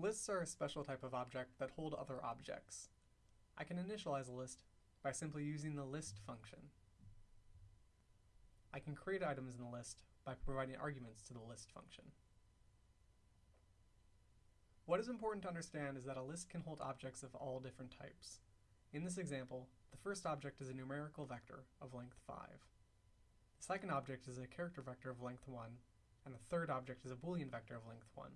Lists are a special type of object that hold other objects. I can initialize a list by simply using the list function. I can create items in the list by providing arguments to the list function. What is important to understand is that a list can hold objects of all different types. In this example, the first object is a numerical vector of length 5. The second object is a character vector of length 1, and the third object is a boolean vector of length 1.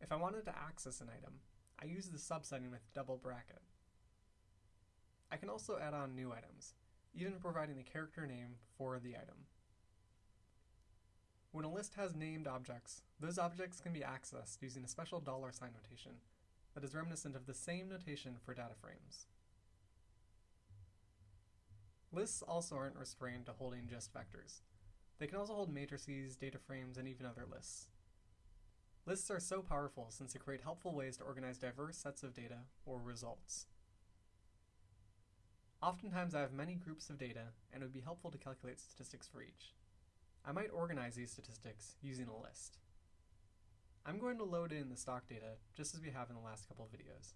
If I wanted to access an item, I use the subsetting with double bracket. I can also add on new items, even providing the character name for the item. When a list has named objects, those objects can be accessed using a special dollar sign notation that is reminiscent of the same notation for data frames. Lists also aren't restrained to holding just vectors. They can also hold matrices, data frames, and even other lists. Lists are so powerful since they create helpful ways to organize diverse sets of data, or results. Oftentimes I have many groups of data, and it would be helpful to calculate statistics for each. I might organize these statistics using a list. I'm going to load in the stock data just as we have in the last couple of videos.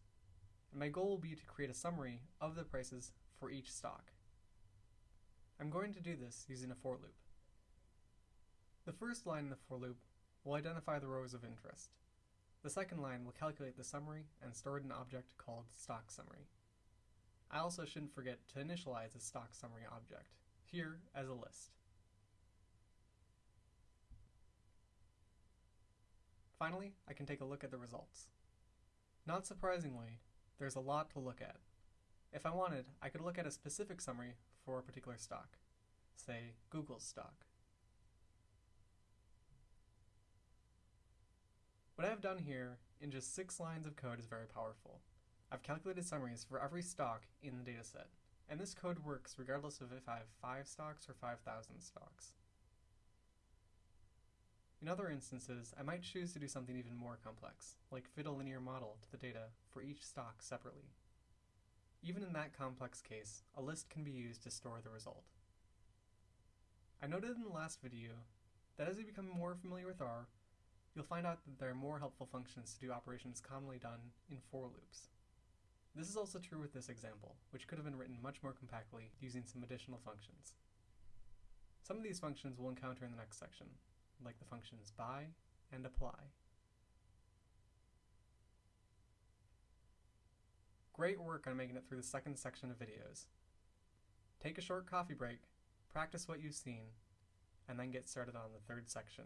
And my goal will be to create a summary of the prices for each stock. I'm going to do this using a for loop. The first line in the for loop will identify the rows of interest. The second line will calculate the summary and store it in an object called stock summary. I also shouldn't forget to initialize a stock summary object, here as a list. Finally, I can take a look at the results. Not surprisingly, there's a lot to look at. If I wanted, I could look at a specific summary for a particular stock, say Google's stock. What I have done here in just six lines of code is very powerful. I've calculated summaries for every stock in the dataset, and this code works regardless of if I have 5 stocks or 5,000 stocks. In other instances, I might choose to do something even more complex, like fit a linear model to the data for each stock separately. Even in that complex case, a list can be used to store the result. I noted in the last video that as you become more familiar with R, you'll find out that there are more helpful functions to do operations commonly done in for loops. This is also true with this example, which could have been written much more compactly using some additional functions. Some of these functions we'll encounter in the next section, like the functions by and apply. Great work on making it through the second section of videos. Take a short coffee break, practice what you've seen, and then get started on the third section.